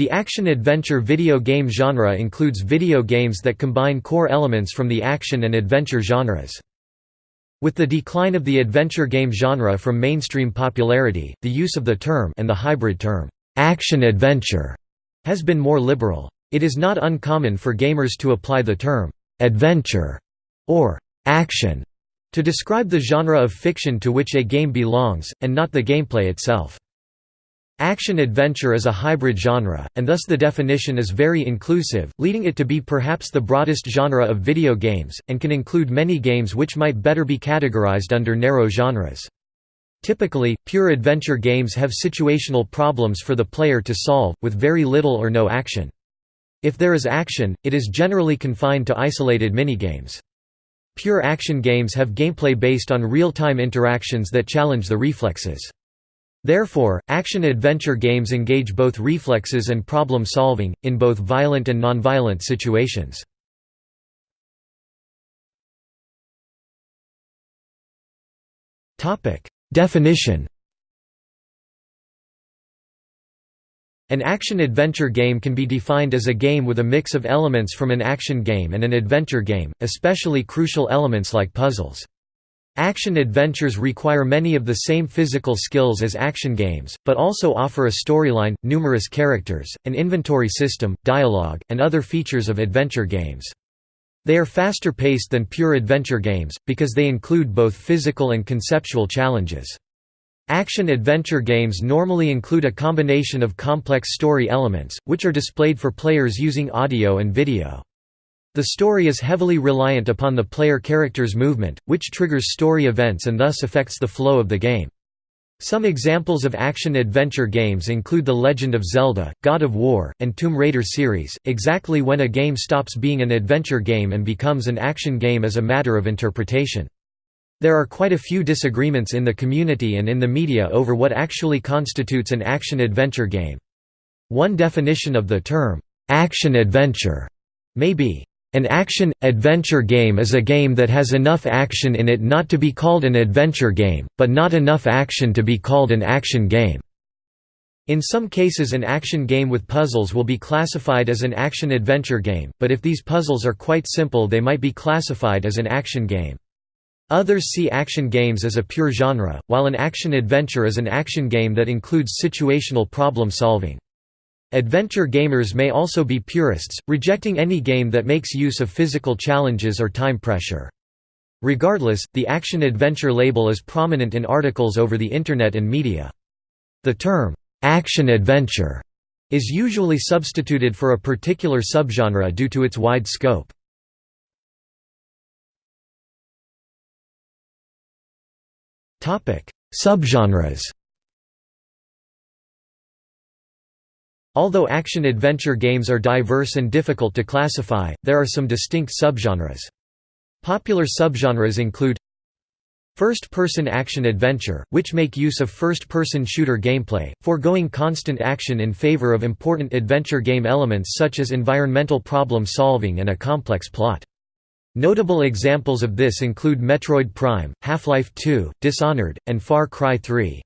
The action-adventure video game genre includes video games that combine core elements from the action and adventure genres. With the decline of the adventure game genre from mainstream popularity, the use of the term and the hybrid term, action-adventure, has been more liberal. It is not uncommon for gamers to apply the term, adventure, or action, to describe the genre of fiction to which a game belongs, and not the gameplay itself. Action-adventure is a hybrid genre, and thus the definition is very inclusive, leading it to be perhaps the broadest genre of video games, and can include many games which might better be categorized under narrow genres. Typically, pure adventure games have situational problems for the player to solve, with very little or no action. If there is action, it is generally confined to isolated minigames. Pure action games have gameplay based on real-time interactions that challenge the reflexes. Therefore, action-adventure games engage both reflexes and problem-solving, in both violent and nonviolent situations. Definition An action-adventure game can be defined as a game with a mix of elements from an action game and an adventure game, especially crucial elements like puzzles. Action-adventures require many of the same physical skills as action games, but also offer a storyline, numerous characters, an inventory system, dialogue, and other features of adventure games. They are faster paced than pure adventure games, because they include both physical and conceptual challenges. Action-adventure games normally include a combination of complex story elements, which are displayed for players using audio and video. The story is heavily reliant upon the player character's movement, which triggers story events and thus affects the flow of the game. Some examples of action-adventure games include The Legend of Zelda, God of War, and Tomb Raider series. Exactly when a game stops being an adventure game and becomes an action game is a matter of interpretation. There are quite a few disagreements in the community and in the media over what actually constitutes an action-adventure game. One definition of the term, action-adventure, may be an action-adventure game is a game that has enough action in it not to be called an adventure game, but not enough action to be called an action game. In some cases an action game with puzzles will be classified as an action-adventure game, but if these puzzles are quite simple they might be classified as an action game. Others see action games as a pure genre, while an action-adventure is an action game that includes situational problem solving. Adventure gamers may also be purists, rejecting any game that makes use of physical challenges or time pressure. Regardless, the action-adventure label is prominent in articles over the Internet and media. The term, action-adventure, is usually substituted for a particular subgenre due to its wide scope. Subgenres Although action-adventure games are diverse and difficult to classify, there are some distinct subgenres. Popular subgenres include First-person action-adventure, which make use of first-person shooter gameplay, foregoing constant action in favor of important adventure game elements such as environmental problem-solving and a complex plot. Notable examples of this include Metroid Prime, Half-Life 2, Dishonored, and Far Cry 3.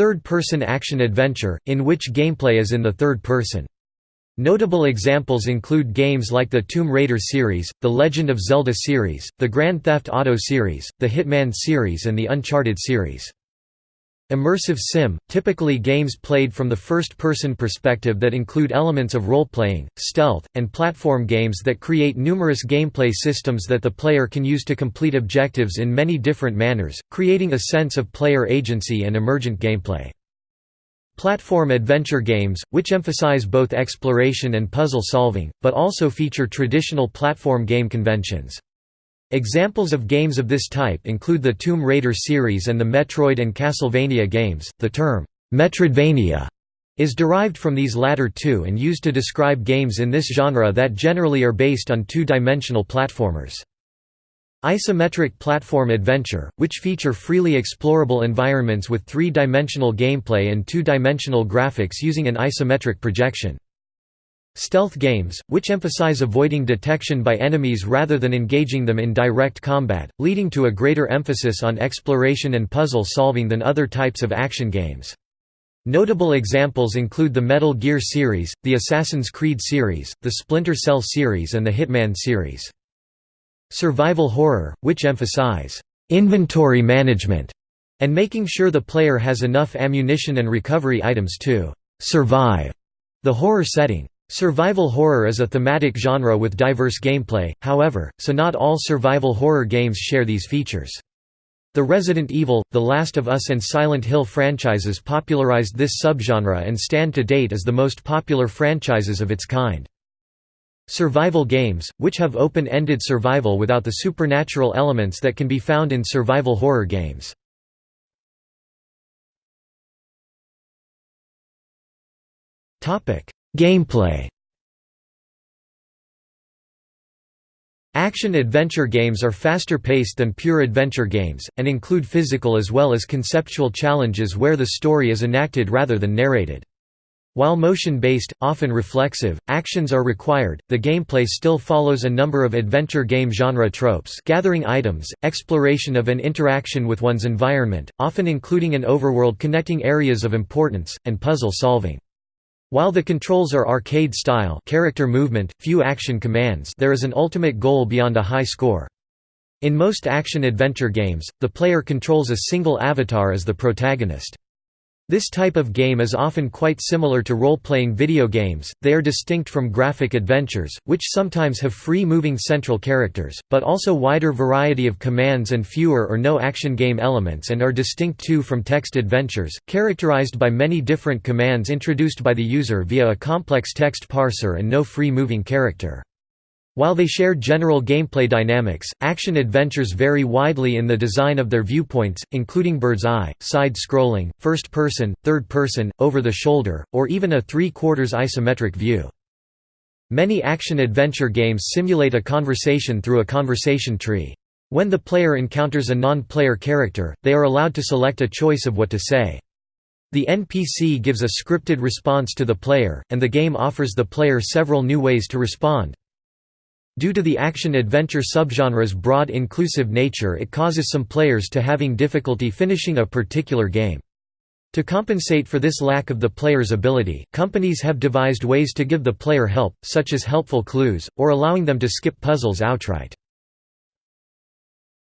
Third-person action-adventure, in which gameplay is in the third person. Notable examples include games like the Tomb Raider series, the Legend of Zelda series, the Grand Theft Auto series, the Hitman series and the Uncharted series. Immersive sim, typically games played from the first-person perspective that include elements of role-playing, stealth, and platform games that create numerous gameplay systems that the player can use to complete objectives in many different manners, creating a sense of player agency and emergent gameplay. Platform adventure games, which emphasize both exploration and puzzle solving, but also feature traditional platform game conventions. Examples of games of this type include the Tomb Raider series and the Metroid and Castlevania games. The term, Metroidvania, is derived from these latter two and used to describe games in this genre that generally are based on two-dimensional platformers. Isometric platform adventure, which feature freely explorable environments with three-dimensional gameplay and two-dimensional graphics using an isometric projection. Stealth games, which emphasize avoiding detection by enemies rather than engaging them in direct combat, leading to a greater emphasis on exploration and puzzle solving than other types of action games. Notable examples include the Metal Gear series, the Assassin's Creed series, the Splinter Cell series and the Hitman series. Survival horror, which emphasize inventory management and making sure the player has enough ammunition and recovery items to survive the horror setting. Survival horror is a thematic genre with diverse gameplay, however, so not all survival horror games share these features. The Resident Evil, The Last of Us and Silent Hill franchises popularized this subgenre and stand to date as the most popular franchises of its kind. Survival games, which have open-ended survival without the supernatural elements that can be found in survival horror games. Gameplay Action-adventure games are faster paced than pure adventure games, and include physical as well as conceptual challenges where the story is enacted rather than narrated. While motion-based, often reflexive, actions are required, the gameplay still follows a number of adventure game genre tropes gathering items, exploration of and interaction with one's environment, often including an overworld connecting areas of importance, and puzzle solving. While the controls are arcade-style character movement, few action commands there is an ultimate goal beyond a high score. In most action-adventure games, the player controls a single avatar as the protagonist. This type of game is often quite similar to role-playing video games, they are distinct from graphic adventures, which sometimes have free-moving central characters, but also wider variety of commands and fewer or no action game elements and are distinct too from text adventures, characterized by many different commands introduced by the user via a complex text parser and no free-moving character. While they share general gameplay dynamics, action adventures vary widely in the design of their viewpoints, including bird's eye, side-scrolling, first-person, third-person, over-the-shoulder, or even a three-quarters isometric view. Many action-adventure games simulate a conversation through a conversation tree. When the player encounters a non-player character, they are allowed to select a choice of what to say. The NPC gives a scripted response to the player, and the game offers the player several new ways to respond. Due to the action-adventure subgenre's broad inclusive nature it causes some players to having difficulty finishing a particular game. To compensate for this lack of the player's ability, companies have devised ways to give the player help, such as helpful clues, or allowing them to skip puzzles outright.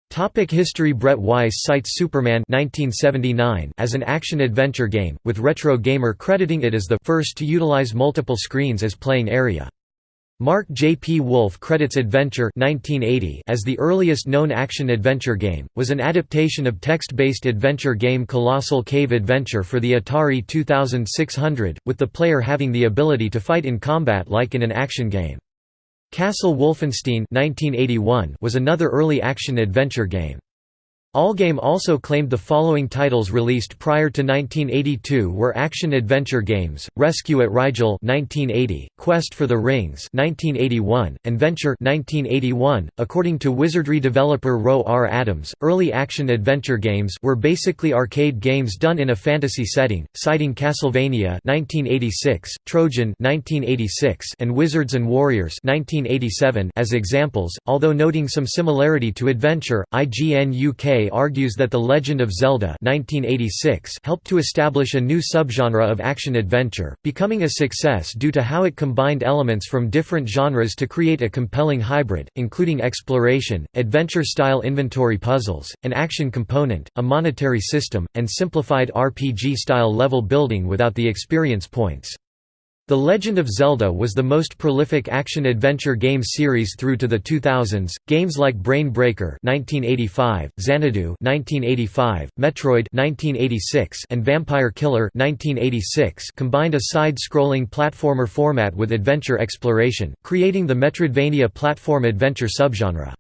Topic history Brett Weiss cites Superman 1979 as an action-adventure game, with Retro Gamer crediting it as the first to utilize multiple screens as playing area. Mark J. P. Wolf credits Adventure 1980 as the earliest known action-adventure game, was an adaptation of text-based adventure game Colossal Cave Adventure for the Atari 2600, with the player having the ability to fight in combat like in an action game. Castle Wolfenstein 1981 was another early action-adventure game. Allgame also claimed the following titles released prior to 1982 were action-adventure games: Rescue at Rigel (1980), Quest for the Rings (1981), and Venture (1981). According to Wizardry developer Roe R. Adams, early action-adventure games were basically arcade games done in a fantasy setting, citing Castlevania (1986), Trojan (1986), and Wizards and Warriors (1987) as examples. Although noting some similarity to Adventure, IGN UK argues that The Legend of Zelda 1986 helped to establish a new subgenre of action-adventure, becoming a success due to how it combined elements from different genres to create a compelling hybrid, including exploration, adventure-style inventory puzzles, an action component, a monetary system, and simplified RPG-style level building without the experience points. The Legend of Zelda was the most prolific action-adventure game series through to the 2000s. Games like Brain Breaker (1985), Xanadu (1985), Metroid (1986), and Vampire Killer (1986) combined a side-scrolling platformer format with adventure exploration, creating the Metroidvania platform adventure subgenre.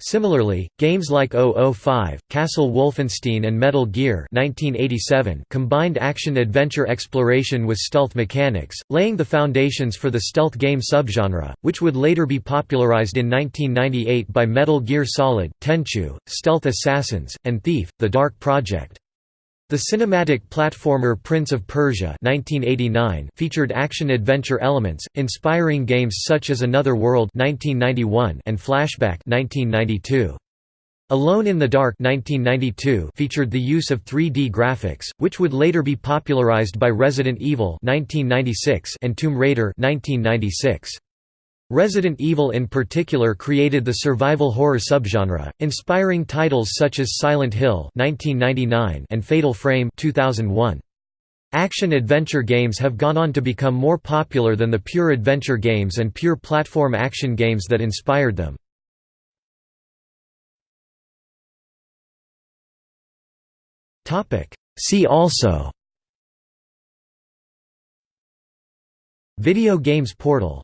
Similarly, games like 005, Castle Wolfenstein and Metal Gear 1987 combined action-adventure exploration with stealth mechanics, laying the foundations for the stealth game subgenre, which would later be popularized in 1998 by Metal Gear Solid, Tenchu, Stealth Assassins, and Thief, The Dark Project. The cinematic platformer Prince of Persia 1989 featured action-adventure elements, inspiring games such as Another World 1991 and Flashback 1992. Alone in the Dark 1992 featured the use of 3D graphics, which would later be popularized by Resident Evil 1996 and Tomb Raider 1996. Resident Evil in particular created the survival horror subgenre, inspiring titles such as Silent Hill 1999 and Fatal Frame 2001. Action-adventure games have gone on to become more popular than the pure adventure games and pure platform action games that inspired them. See also Video games portal